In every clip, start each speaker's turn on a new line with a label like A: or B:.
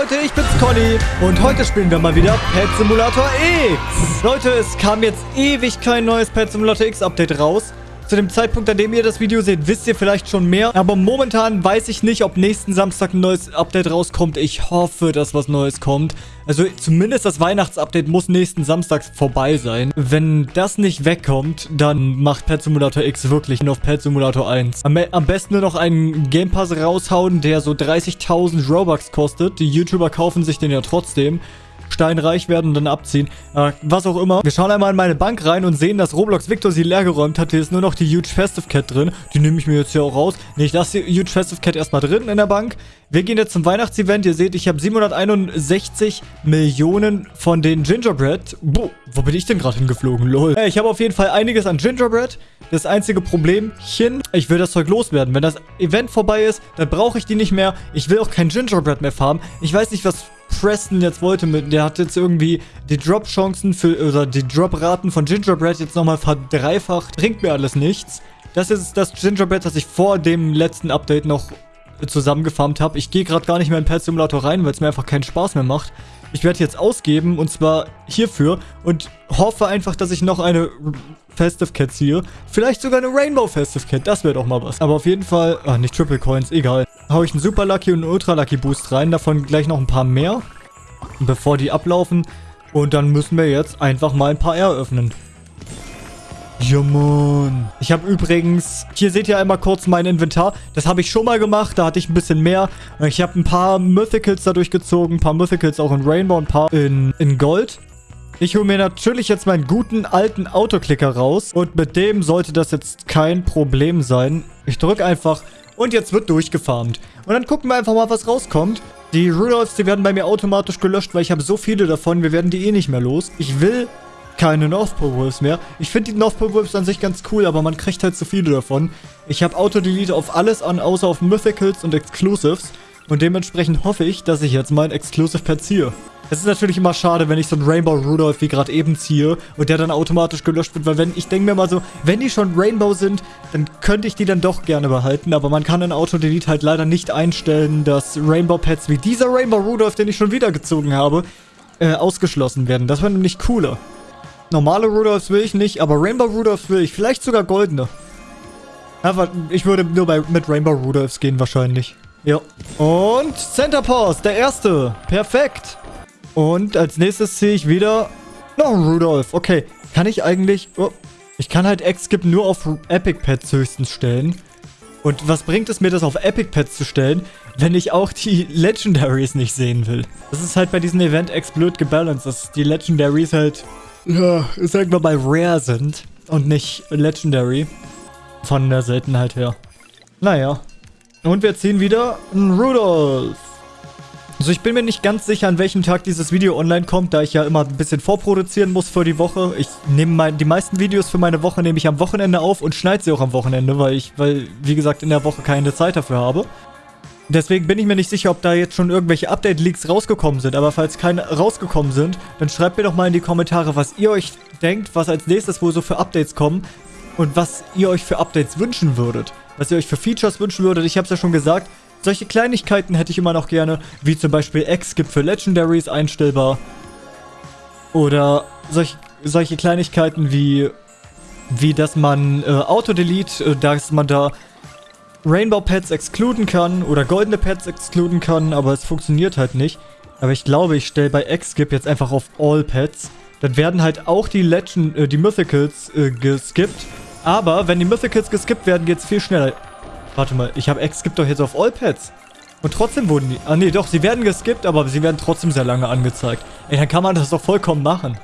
A: Leute, ich bin's Conny und heute spielen wir mal wieder Pet Simulator X. Leute, es kam jetzt ewig kein neues Pet Simulator X Update raus. Zu dem Zeitpunkt, an dem ihr das Video seht, wisst ihr vielleicht schon mehr. Aber momentan weiß ich nicht, ob nächsten Samstag ein neues Update rauskommt. Ich hoffe, dass was Neues kommt. Also zumindest das Weihnachtsupdate muss nächsten Samstag vorbei sein. Wenn das nicht wegkommt, dann macht Pet Simulator X wirklich nur auf Pet Simulator 1. Am, am besten nur noch einen Game Pass raushauen, der so 30.000 Robux kostet. Die YouTuber kaufen sich den ja trotzdem steinreich werden und dann abziehen. Äh, was auch immer. Wir schauen einmal in meine Bank rein und sehen, dass Roblox Victor sie leergeräumt hat. Hier ist nur noch die Huge Festive Cat drin. Die nehme ich mir jetzt hier auch raus. Nee, ich lasse die Huge Festive Cat erstmal drin in der Bank. Wir gehen jetzt zum Weihnachtsevent. Ihr seht, ich habe 761 Millionen von den Gingerbread. Boah, wo bin ich denn gerade hingeflogen? Lol. Äh, ich habe auf jeden Fall einiges an Gingerbread. Das einzige Problemchen, ich will das Zeug loswerden. Wenn das Event vorbei ist, dann brauche ich die nicht mehr. Ich will auch kein Gingerbread mehr farmen. Ich weiß nicht, was Preston jetzt wollte mit, der hat jetzt irgendwie die Drop-Chancen für, oder die Drop-Raten von Gingerbread jetzt nochmal verdreifacht. Bringt mir alles nichts. Das ist das Gingerbread, das ich vor dem letzten Update noch zusammengefarmt habe. Ich gehe gerade gar nicht mehr in Pet Simulator rein, weil es mir einfach keinen Spaß mehr macht. Ich werde jetzt ausgeben und zwar hierfür und hoffe einfach, dass ich noch eine Festive Cat ziehe. Vielleicht sogar eine Rainbow Festive Cat, das wäre doch mal was. Aber auf jeden Fall, ah, nicht Triple Coins, egal. Hau ich einen Super Lucky und einen Ultra Lucky Boost rein, davon gleich noch ein paar mehr, bevor die ablaufen. Und dann müssen wir jetzt einfach mal ein paar eröffnen. Ja, Mann. Ich habe übrigens, hier seht ihr einmal kurz mein Inventar. Das habe ich schon mal gemacht, da hatte ich ein bisschen mehr. Ich habe ein paar Mythicals dadurch gezogen, ein paar Mythicals auch in Rainbow, ein paar in, in Gold. Ich hole mir natürlich jetzt meinen guten alten Autoklicker raus. Und mit dem sollte das jetzt kein Problem sein. Ich drücke einfach und jetzt wird durchgefarmt. Und dann gucken wir einfach mal, was rauskommt. Die Rudolphs, die werden bei mir automatisch gelöscht, weil ich habe so viele davon. Wir werden die eh nicht mehr los. Ich will keine North Pole Wolves mehr. Ich finde die North Pole Wolves an sich ganz cool, aber man kriegt halt zu viele davon. Ich habe Auto-Delete auf alles an, außer auf Mythicals und Exclusives. Und dementsprechend hoffe ich, dass ich jetzt mein Exclusive Pet ziehe. Es ist natürlich immer schade, wenn ich so einen Rainbow Rudolph wie gerade eben ziehe und der dann automatisch gelöscht wird, weil wenn, ich denke mir mal so, wenn die schon Rainbow sind, dann könnte ich die dann doch gerne behalten, aber man kann in Auto-Delete halt leider nicht einstellen, dass Rainbow-Pets wie dieser Rainbow Rudolph, den ich schon wieder gezogen habe, äh, ausgeschlossen werden. Das wäre nämlich cooler. Normale Rudolphs will ich nicht, aber Rainbow Rudolphs will ich. Vielleicht sogar goldene. Aber ich würde nur bei, mit Rainbow Rudolphs gehen wahrscheinlich. Ja. Und Center Pause, der erste. Perfekt. Und als nächstes ziehe ich wieder noch Rudolph. Okay, kann ich eigentlich... Oh, ich kann halt X-Skip nur auf Epic Pets höchstens stellen. Und was bringt es mir, das auf Epic Pets zu stellen, wenn ich auch die Legendaries nicht sehen will? Das ist halt bei diesem Event X blöd gebalanced, dass die Legendaries halt ja, sagen wir mal rare sind und nicht legendary. Von der Seltenheit her. Naja. Und wir ziehen wieder einen Rudolph. Also ich bin mir nicht ganz sicher, an welchem Tag dieses Video online kommt, da ich ja immer ein bisschen vorproduzieren muss für die Woche. Ich nehme die meisten Videos für meine Woche nehme ich am Wochenende auf und schneide sie auch am Wochenende, weil ich, weil, wie gesagt, in der Woche keine Zeit dafür habe. Deswegen bin ich mir nicht sicher, ob da jetzt schon irgendwelche Update-Leaks rausgekommen sind. Aber falls keine rausgekommen sind, dann schreibt mir doch mal in die Kommentare, was ihr euch denkt, was als nächstes wohl so für Updates kommen. Und was ihr euch für Updates wünschen würdet. Was ihr euch für Features wünschen würdet. Ich habe es ja schon gesagt, solche Kleinigkeiten hätte ich immer noch gerne. Wie zum Beispiel X gibt für Legendaries einstellbar. Oder solche, solche Kleinigkeiten wie, wie dass man äh, Auto-Delete, äh, dass man da Rainbow Pets exkluden kann oder goldene Pets exkluden kann, aber es funktioniert halt nicht. Aber ich glaube, ich stelle bei X-Skip jetzt einfach auf All Pets. Dann werden halt auch die Legend, äh, die Mythicals äh, geskippt. Aber wenn die Mythicals geskippt werden, geht es viel schneller. Warte mal, ich habe X-Skip doch jetzt auf All Pets. Und trotzdem wurden die... Ah nee, doch, sie werden geskippt, aber sie werden trotzdem sehr lange angezeigt. Ey, dann kann man das doch vollkommen machen.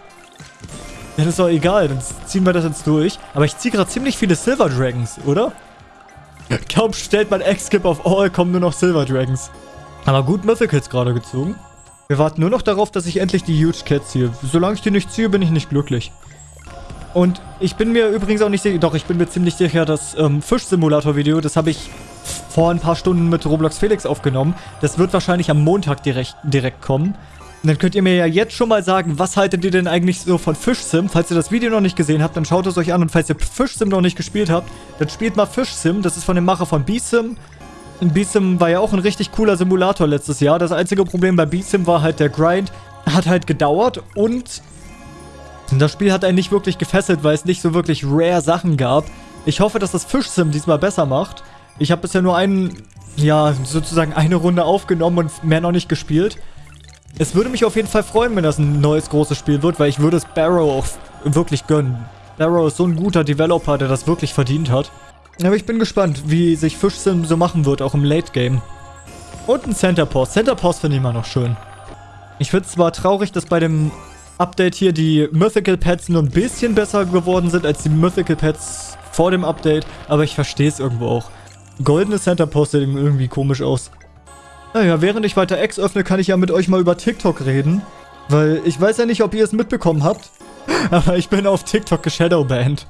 A: Ja, das ist doch egal, dann ziehen wir das jetzt durch. Aber ich ziehe gerade ziemlich viele Silver Dragons, oder? Kaum stellt man X-Skip auf All, kommen nur noch Silver Dragons. Aber gut Mythicals gerade gezogen. Wir warten nur noch darauf, dass ich endlich die Huge Cat ziehe. Solange ich die nicht ziehe, bin ich nicht glücklich. Und ich bin mir übrigens auch nicht sicher, doch, ich bin mir ziemlich sicher, das ähm, Fisch-Simulator-Video, das habe ich vor ein paar Stunden mit Roblox Felix aufgenommen. Das wird wahrscheinlich am Montag direkt, direkt kommen. Und dann könnt ihr mir ja jetzt schon mal sagen, was haltet ihr denn eigentlich so von Fish-Sim? Falls ihr das Video noch nicht gesehen habt, dann schaut es euch an. Und falls ihr Fish-Sim noch nicht gespielt habt, dann spielt mal Fish-Sim. Das ist von dem Macher von B-Sim. B-Sim war ja auch ein richtig cooler Simulator letztes Jahr. Das einzige Problem bei B-Sim war halt der Grind. Hat halt gedauert und das Spiel hat einen nicht wirklich gefesselt, weil es nicht so wirklich rare Sachen gab. Ich hoffe, dass das Fish-Sim diesmal besser macht. Ich habe bisher nur einen, ja, sozusagen eine Runde aufgenommen und mehr noch nicht gespielt. Es würde mich auf jeden Fall freuen, wenn das ein neues großes Spiel wird, weil ich würde es Barrow auch wirklich gönnen. Barrow ist so ein guter Developer, der das wirklich verdient hat. Aber ich bin gespannt, wie sich Fish-Sim so machen wird, auch im Late-Game. Und ein Center Pause. Center Pause finde ich immer noch schön. Ich finde es zwar traurig, dass bei dem Update hier die Mythical Pets nur ein bisschen besser geworden sind als die Mythical Pets vor dem Update, aber ich verstehe es irgendwo auch. Goldene Center Post sieht irgendwie komisch aus. Naja, während ich weiter X öffne, kann ich ja mit euch mal über TikTok reden. Weil ich weiß ja nicht, ob ihr es mitbekommen habt, aber ich bin auf TikTok geshadowbanned.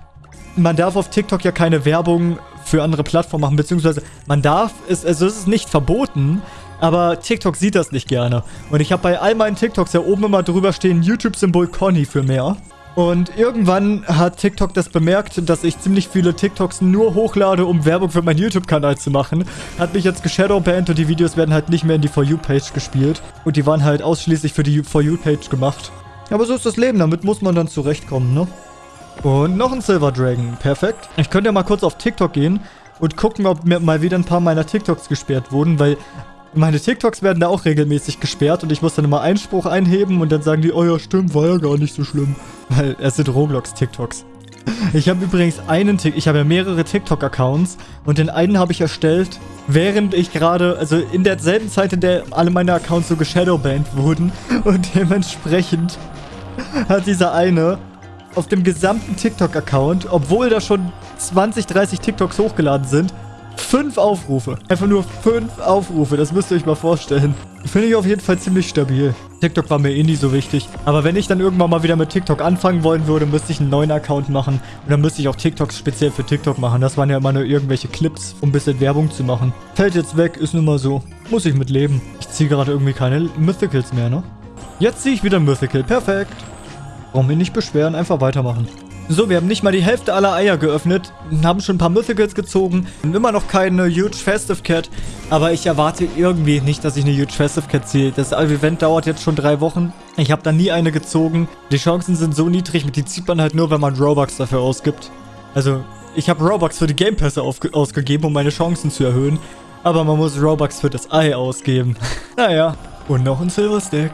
A: Man darf auf TikTok ja keine Werbung für andere Plattformen machen, beziehungsweise man darf, es, also es ist nicht verboten, aber TikTok sieht das nicht gerne. Und ich habe bei all meinen TikToks ja oben immer drüber stehen, YouTube-Symbol Conny für mehr. Und irgendwann hat TikTok das bemerkt, dass ich ziemlich viele TikToks nur hochlade, um Werbung für meinen YouTube-Kanal zu machen. Hat mich jetzt geshadowbanned und die Videos werden halt nicht mehr in die For You-Page gespielt. Und die waren halt ausschließlich für die For You-Page gemacht. Aber so ist das Leben, damit muss man dann zurechtkommen, ne? Und noch ein Silver Dragon, perfekt. Ich könnte ja mal kurz auf TikTok gehen und gucken, ob mir mal wieder ein paar meiner TikToks gesperrt wurden, weil meine TikToks werden da auch regelmäßig gesperrt und ich muss dann immer Einspruch einheben und dann sagen die, oh ja, stimmt, war ja gar nicht so schlimm. Weil es sind Roblox-TikToks. Ich habe übrigens einen TikTok, ich habe ja mehrere TikTok-Accounts und den einen habe ich erstellt, während ich gerade, also in derselben Zeit, in der alle meine Accounts so geshadowbanned wurden und dementsprechend hat dieser eine auf dem gesamten TikTok-Account, obwohl da schon 20, 30 TikToks hochgeladen sind, Fünf Aufrufe. Einfach nur fünf Aufrufe. Das müsst ihr euch mal vorstellen. Finde ich auf jeden Fall ziemlich stabil. TikTok war mir eh nie so wichtig. Aber wenn ich dann irgendwann mal wieder mit TikTok anfangen wollen würde, müsste ich einen neuen Account machen. Und dann müsste ich auch TikToks speziell für TikTok machen. Das waren ja immer nur irgendwelche Clips, um ein bisschen Werbung zu machen. Fällt jetzt weg, ist nun mal so. Muss ich mit leben. Ich ziehe gerade irgendwie keine Mythicals mehr, ne? Jetzt ziehe ich wieder Mythical. Perfekt. Warum mich nicht beschweren, einfach weitermachen. So, wir haben nicht mal die Hälfte aller Eier geöffnet, haben schon ein paar Mythicals gezogen, immer noch keine Huge Festive Cat, aber ich erwarte irgendwie nicht, dass ich eine Huge Festive Cat ziehe. Das Event dauert jetzt schon drei Wochen. Ich habe da nie eine gezogen. Die Chancen sind so niedrig, die zieht man halt nur, wenn man Robux dafür ausgibt. Also, ich habe Robux für die Game Pässe ausgegeben, um meine Chancen zu erhöhen. Aber man muss Robux für das Ei ausgeben. naja, und noch ein Silver Stack.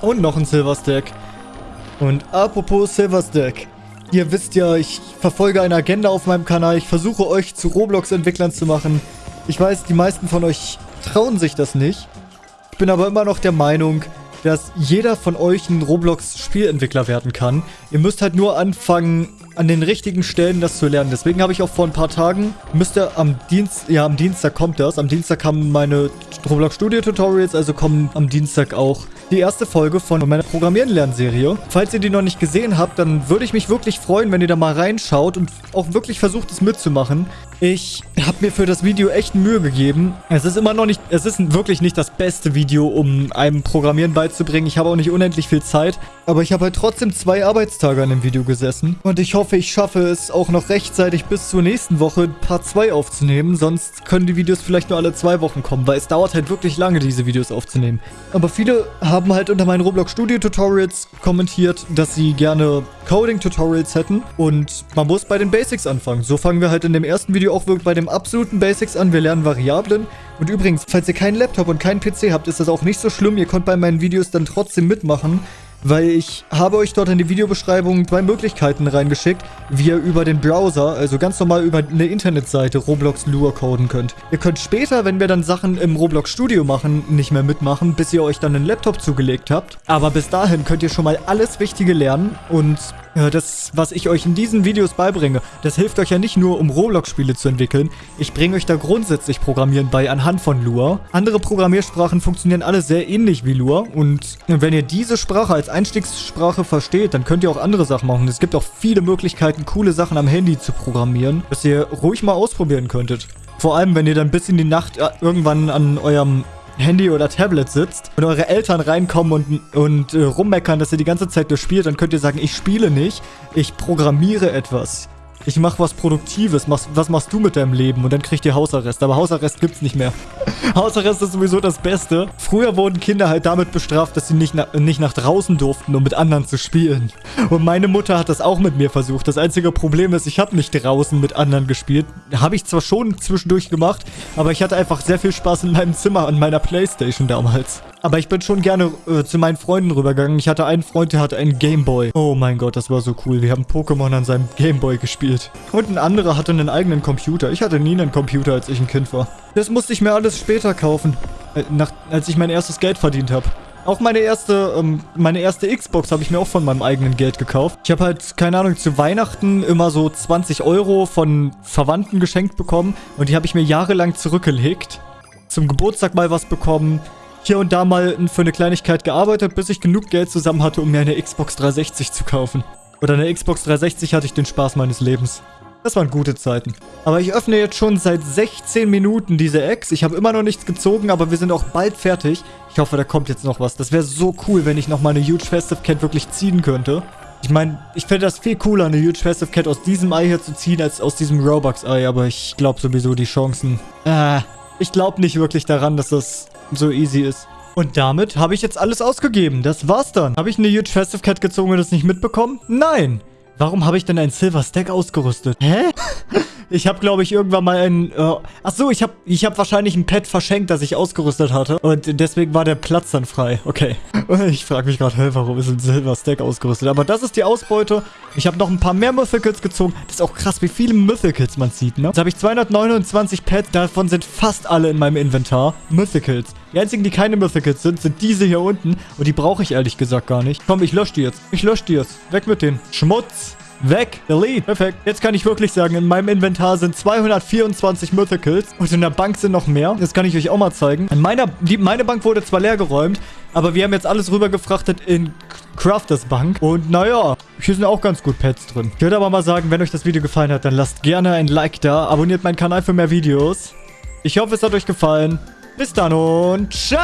A: Und noch ein Silver Stack. Und apropos Silver Stack. Ihr wisst ja, ich verfolge eine Agenda auf meinem Kanal. Ich versuche euch zu Roblox-Entwicklern zu machen. Ich weiß, die meisten von euch trauen sich das nicht. Ich bin aber immer noch der Meinung, dass jeder von euch ein Roblox-Spielentwickler werden kann. Ihr müsst halt nur anfangen, an den richtigen Stellen das zu lernen. Deswegen habe ich auch vor ein paar Tagen, müsste am Dienst, ja am Dienstag kommt das, am Dienstag kamen meine Roblox Studio Tutorials, also kommen am Dienstag auch die erste Folge von meiner Programmieren-Lernserie. Falls ihr die noch nicht gesehen habt, dann würde ich mich wirklich freuen, wenn ihr da mal reinschaut und auch wirklich versucht, es mitzumachen. Ich habe mir für das Video echt Mühe gegeben. Es ist immer noch nicht, es ist wirklich nicht das beste Video, um einem Programmieren beizubringen. Ich habe auch nicht unendlich viel Zeit. Aber ich habe halt trotzdem zwei Arbeitstage an dem Video gesessen. Und ich hoffe, ich schaffe es auch noch rechtzeitig bis zur nächsten Woche Part 2 aufzunehmen. Sonst können die Videos vielleicht nur alle zwei Wochen kommen, weil es dauert halt wirklich lange, diese Videos aufzunehmen. Aber viele haben halt unter meinen Roblox Studio Tutorials kommentiert, dass sie gerne Coding Tutorials hätten. Und man muss bei den Basics anfangen. So fangen wir halt in dem ersten Video auch wirklich bei dem absoluten Basics an. Wir lernen Variablen. Und übrigens, falls ihr keinen Laptop und keinen PC habt, ist das auch nicht so schlimm. Ihr könnt bei meinen Videos dann trotzdem mitmachen weil ich habe euch dort in die Videobeschreibung zwei Möglichkeiten reingeschickt, wie ihr über den Browser, also ganz normal über eine Internetseite, Roblox Lure coden könnt. Ihr könnt später, wenn wir dann Sachen im Roblox Studio machen, nicht mehr mitmachen, bis ihr euch dann einen Laptop zugelegt habt. Aber bis dahin könnt ihr schon mal alles Wichtige lernen und das, was ich euch in diesen Videos beibringe, das hilft euch ja nicht nur, um Roblox-Spiele zu entwickeln. Ich bringe euch da grundsätzlich Programmieren bei anhand von Lua. Andere Programmiersprachen funktionieren alle sehr ähnlich wie Lua. Und wenn ihr diese Sprache als Einstiegssprache versteht, dann könnt ihr auch andere Sachen machen. Es gibt auch viele Möglichkeiten, coole Sachen am Handy zu programmieren, dass ihr ruhig mal ausprobieren könntet. Vor allem, wenn ihr dann bis in die Nacht äh, irgendwann an eurem Handy oder Tablet sitzt und eure Eltern reinkommen und, und äh, rummeckern, dass ihr die ganze Zeit nur spielt, dann könnt ihr sagen, ich spiele nicht, ich programmiere etwas. Ich mache was Produktives. Was, was machst du mit deinem Leben? Und dann kriegt ihr Hausarrest. Aber Hausarrest gibt's nicht mehr. Hausarrest ist sowieso das Beste. Früher wurden Kinder halt damit bestraft, dass sie nicht, na, nicht nach draußen durften, um mit anderen zu spielen. Und meine Mutter hat das auch mit mir versucht. Das einzige Problem ist, ich habe nicht draußen mit anderen gespielt. Habe ich zwar schon zwischendurch gemacht, aber ich hatte einfach sehr viel Spaß in meinem Zimmer an meiner Playstation damals. Aber ich bin schon gerne äh, zu meinen Freunden rübergegangen. Ich hatte einen Freund, der hatte einen Gameboy. Oh mein Gott, das war so cool. Wir haben Pokémon an seinem Gameboy gespielt. Und ein anderer hatte einen eigenen Computer. Ich hatte nie einen Computer, als ich ein Kind war. Das musste ich mir alles später kaufen. Äh, nach, als ich mein erstes Geld verdient habe. Auch meine erste, ähm, meine erste Xbox habe ich mir auch von meinem eigenen Geld gekauft. Ich habe halt, keine Ahnung, zu Weihnachten immer so 20 Euro von Verwandten geschenkt bekommen. Und die habe ich mir jahrelang zurückgelegt. Zum Geburtstag mal was bekommen hier und da mal für eine Kleinigkeit gearbeitet, bis ich genug Geld zusammen hatte, um mir eine Xbox 360 zu kaufen. Oder eine Xbox 360 hatte ich den Spaß meines Lebens. Das waren gute Zeiten. Aber ich öffne jetzt schon seit 16 Minuten diese Ex. Ich habe immer noch nichts gezogen, aber wir sind auch bald fertig. Ich hoffe, da kommt jetzt noch was. Das wäre so cool, wenn ich noch mal eine Huge Festive Cat wirklich ziehen könnte. Ich meine, ich fände das viel cooler, eine Huge Festive Cat aus diesem Ei hier zu ziehen, als aus diesem Robux-Ei. Aber ich glaube sowieso, die Chancen... Äh, ich glaube nicht wirklich daran, dass das so easy ist. Und damit habe ich jetzt alles ausgegeben. Das war's dann. Habe ich eine Huge Festive Cat gezogen und das nicht mitbekommen? Nein. Warum habe ich denn ein Silver Stack ausgerüstet? Hä? Ich habe, glaube ich, irgendwann mal ein... Äh, ach so, ich habe ich hab wahrscheinlich ein Pad verschenkt, das ich ausgerüstet hatte. Und deswegen war der Platz dann frei. Okay. Ich frage mich gerade, hey, warum ist ein Silver Stack ausgerüstet? Aber das ist die Ausbeute. Ich habe noch ein paar mehr Mythicals gezogen. Das ist auch krass, wie viele Mythicals man sieht, ne? Jetzt habe ich 229 Pads. Davon sind fast alle in meinem Inventar Mythicals. Die einzigen, die keine Mythicals sind, sind diese hier unten. Und die brauche ich ehrlich gesagt gar nicht. Komm, ich lösche die jetzt. Ich lösche die jetzt. Weg mit denen. Schmutz. Weg. Delete. Perfekt. Jetzt kann ich wirklich sagen, in meinem Inventar sind 224 Mythicals. Und in der Bank sind noch mehr. Das kann ich euch auch mal zeigen. In meiner, die, meine Bank wurde zwar leer geräumt, aber wir haben jetzt alles rübergefrachtet in Crafters Bank. Und naja, hier sind auch ganz gut Pets drin. Ich würde aber mal sagen, wenn euch das Video gefallen hat, dann lasst gerne ein Like da. Abonniert meinen Kanal für mehr Videos. Ich hoffe, es hat euch gefallen. Bis dann und ciao!